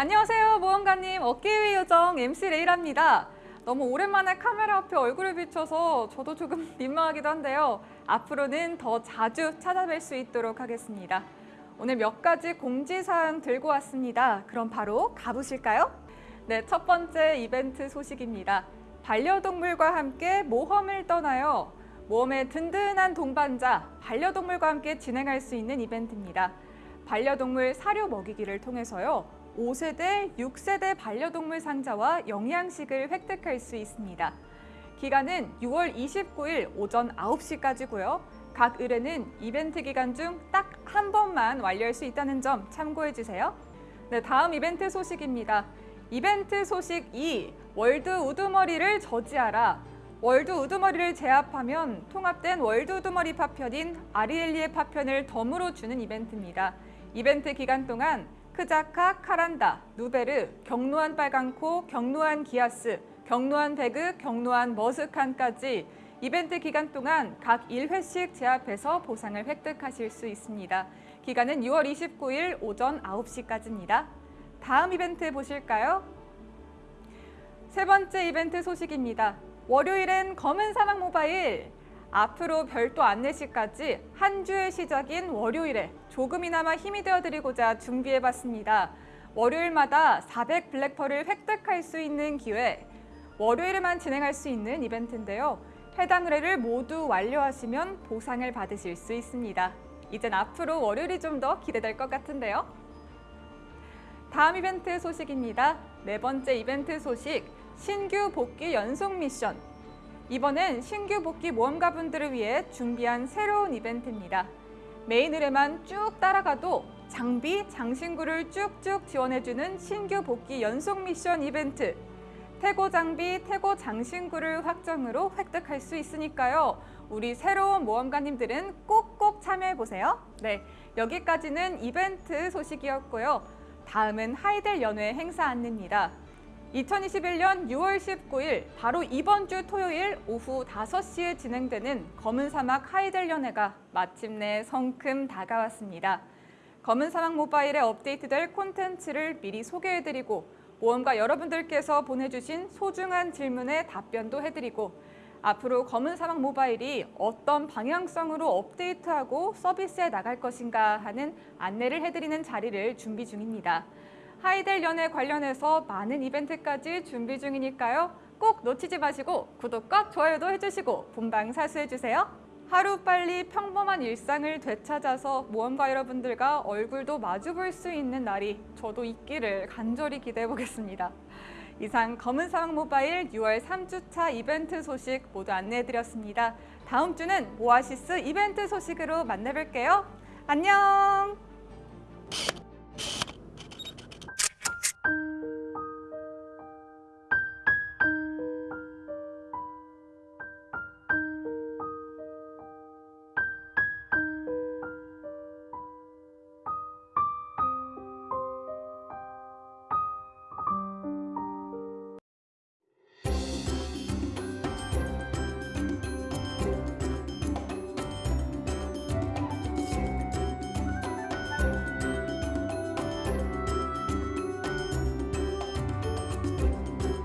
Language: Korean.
안녕하세요 모험가님 어깨위 요정 MC 레이라입니다. 너무 오랜만에 카메라 앞에 얼굴을 비춰서 저도 조금 민망하기도 한데요. 앞으로는 더 자주 찾아뵐 수 있도록 하겠습니다. 오늘 몇 가지 공지사항 들고 왔습니다. 그럼 바로 가보실까요? 네, 첫 번째 이벤트 소식입니다. 반려동물과 함께 모험을 떠나요. 모험의 든든한 동반자, 반려동물과 함께 진행할 수 있는 이벤트입니다. 반려동물 사료 먹이기를 통해서요. 5세대, 6세대 반려동물 상자와 영양식을 획득할 수 있습니다. 기간은 6월 29일 오전 9시까지고요. 각 의뢰는 이벤트 기간 중 딱 한 번만 완료할 수 있다는 점 참고해 주세요. 네, 다음 이벤트 소식입니다. 이벤트 소식 2. World 우두머리를 저지하라. World 우두머리를 제압하면 통합된 World 우두머리 파편인 아리엘리의 파편을 덤으로 주는 이벤트입니다. 이벤트 기간 동안 크자카, 카란다, 누베르, 경로한 빨강코, 경로한 기아스, 경로한 배그, 경로한 머스칸까지 이벤트 기간 동안 각 1회씩 제압해서 보상을 획득하실 수 있습니다. 기간은 6월 29일 오전 9시까지입니다. 다음 이벤트 보실까요? 세 번째 이벤트 소식입니다. 월요일엔 검은 사막 모바일 앞으로 별도 안내시까지 한 주의 시작인 월요일에 조금이나마 힘이 되어드리고자 준비해봤습니다. 월요일마다 400 블랙펄을 획득할 수 있는 기회, 월요일에만 진행할 수 있는 이벤트인데요. 해당 의뢰를 모두 완료하시면 보상을 받으실 수 있습니다. 이젠 앞으로 월요일이 좀 더 기대될 것 같은데요. 다음 이벤트 소식입니다. 네 번째 이벤트 소식, 신규 복귀 연속 미션. 이번엔 신규 복귀 모험가분들을 위해 준비한 새로운 이벤트입니다. 메인 의뢰만 쭉 따라가도 장비, 장신구를 쭉쭉 지원해주는 신규 복귀 연속 미션 이벤트. 태고 장비, 태고 장신구를 확정으로 획득할 수 있으니까요. 우리 새로운 모험가님들은 꼭꼭 참여해보세요. 네, 여기까지는 이벤트 소식이었고요. 다음은 하이델 연회 행사 안내입니다. 2021년 6월 19일 바로 이번 주 토요일 오후 5시에 진행되는 검은 사막 하이델 연회가 마침내 성큼 다가왔습니다. 검은 사막 모바일에 업데이트될 콘텐츠를 미리 소개해드리고 모험가 여러분들께서 보내주신 소중한 질문에 답변도 해드리고 앞으로 검은 사막 모바일이 어떤 방향성으로 업데이트하고 서비스에 나갈 것인가 하는 안내를 해드리는 자리를 준비 중입니다. 하이델 연애 관련해서 많은 이벤트까지 준비 중이니까요. 꼭 놓치지 마시고 구독과 좋아요도 해주시고 본방 사수해주세요. 하루빨리 평범한 일상을 되찾아서 모험가 여러분들과 얼굴도 마주 볼 수 있는 날이 저도 있기를 간절히 기대해 보겠습니다. 이상 검은 사막 모바일 6월 3주차 이벤트 소식 모두 안내해 드렸습니다. 다음 주는 오아시스 이벤트 소식으로 만나뵐게요. 안녕!